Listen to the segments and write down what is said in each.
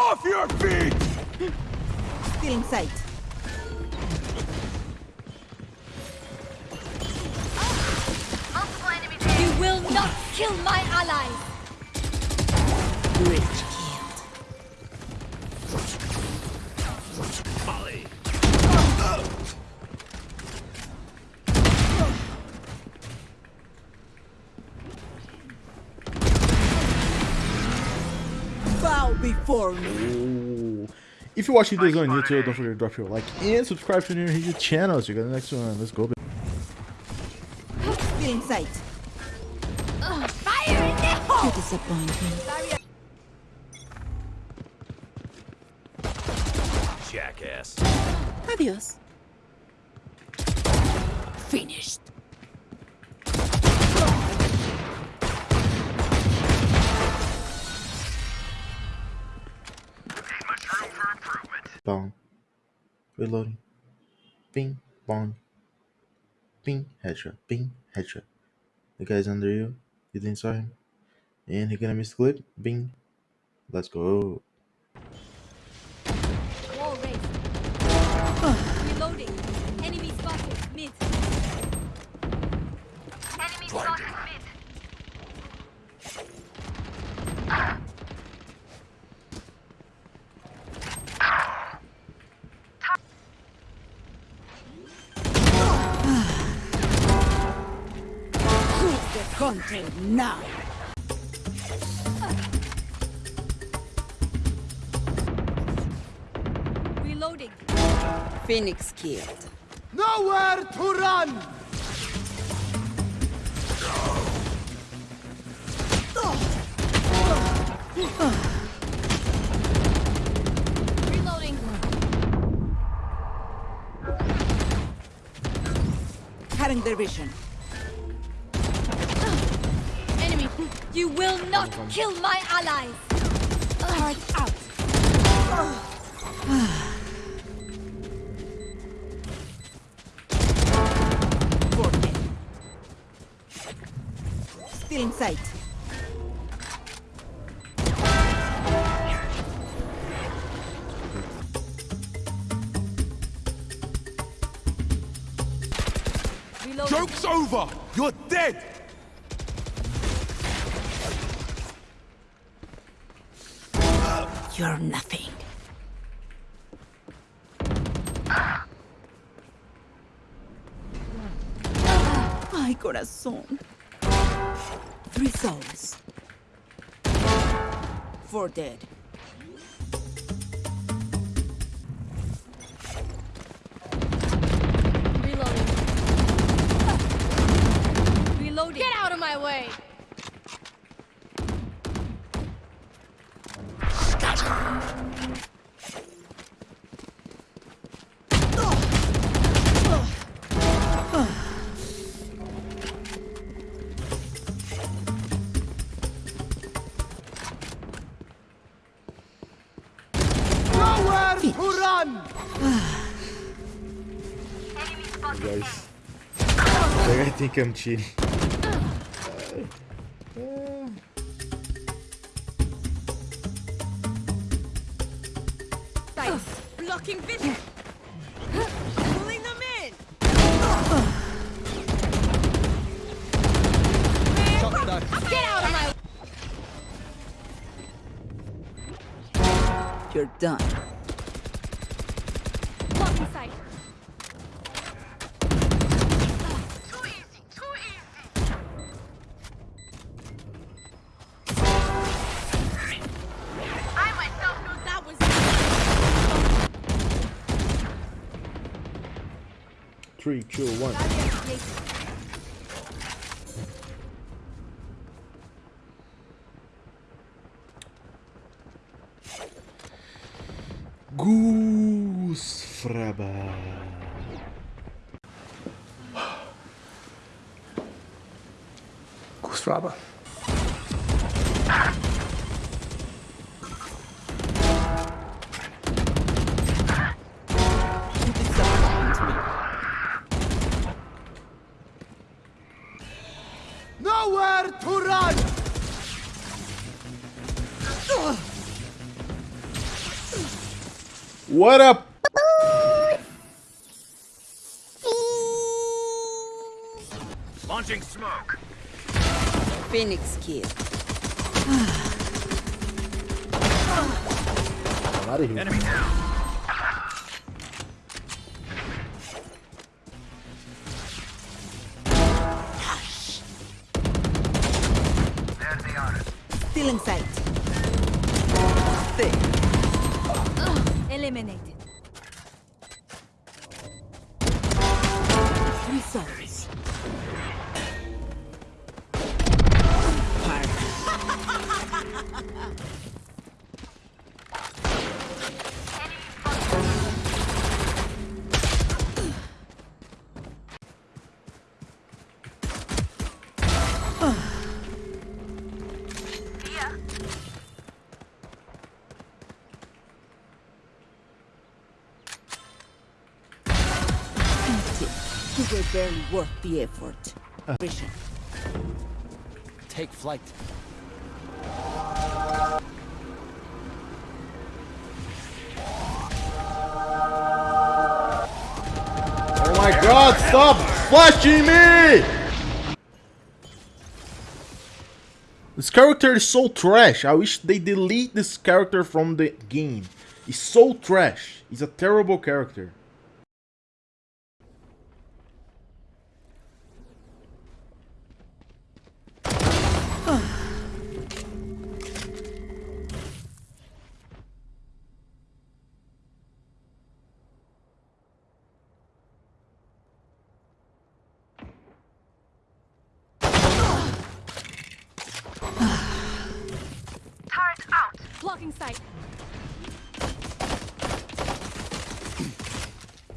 Off your feet! Still in sight. Multiple enemies here. You will not kill my allies! Breach killed. Molly. Bow before me. Ooh. If you're watching this on YouTube, don't forget to drop your like and subscribe to the new YouTube channels. So you got the next one. Let's go. Still in sight. Fire in the hole! You disappoint me. Jackass. Adios. Finished. Bong. Reloading. Bing. Bong. Bing. Headshot. Bing. Headshot. The guy's under you. You didn't saw him. And he gonna miss the clip. Bing. Let's go. Quit now. Reloading. Phoenix killed. Nowhere to run! Reloading. Cutting their vision. You will not kill my allies! Hard out. Still in sight. Joke's over! You're dead! You're nothing. Ay, corazón. Three souls. Four dead. That guy think I'm cheating. Blocking vision. Pulling them in. Get out of my You're done. Three, two, one. Goose Fraba. Kustraba. You What up? Launching smoke. Phoenix kill. I'm out of here. Enemy down. There they are. Still in sight. Thick. Eliminated. Three You were barely worth the effort. Vision. Take flight. Oh my god, stop flashing me! This character is so trash. I wish they delete this character from the game. He's so trash. He's a terrible character. Blocking sight.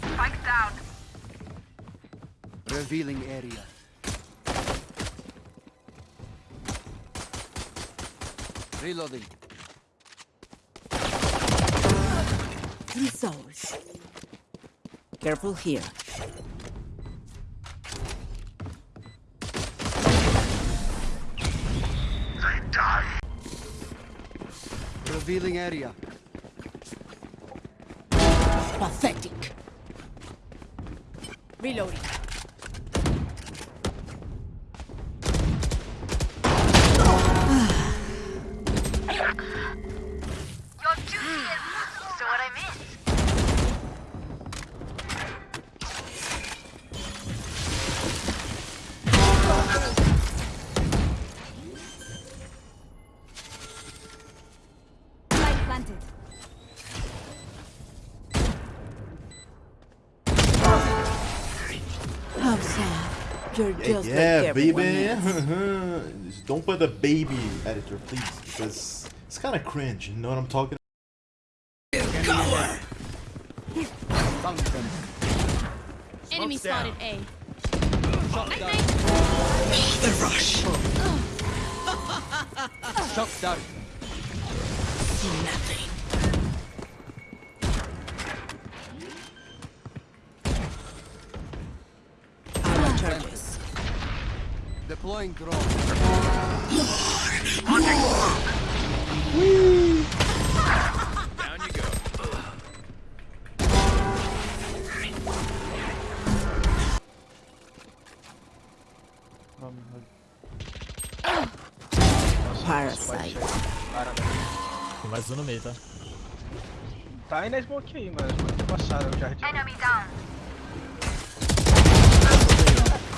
Spike down. Revealing area. Reloading. Three souls. Careful here. Revealing area. Pathetic. Reloading. You're just yeah, like everyone baby. else. Just Don't put the baby editor, please, because it's kind of cringe. You know what I'm talking? Found them. Enemy spotted A. Shot down. Our Deploying drone. Down you go. Parasite. Tem mais um no meio, tá? Tá aí na smoke aí, mano. Smoke tá passada, o jardim. Enemy down.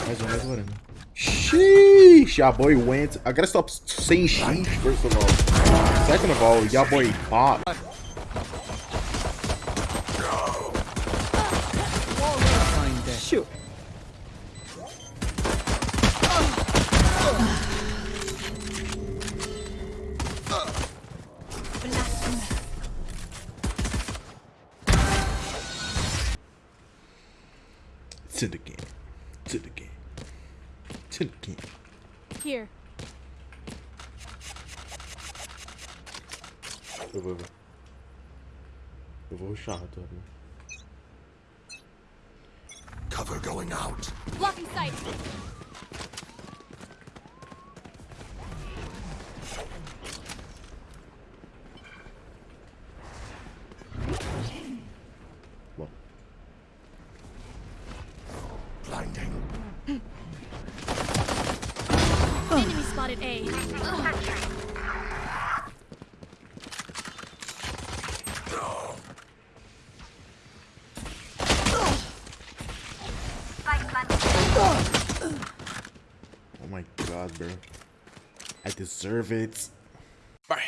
Mais um, mais um. Sheesh, your boy went. I gotta stop saying sheesh, first of all. Second of all, your boy bot. Shoot. To the game. To the game. To the game. Here. Eu vou, eu vou. Eu vou rushar, tô abrindo. Cover going out. Blocking sight. Spotted A. Oh my god, bro. I deserve it. Bye.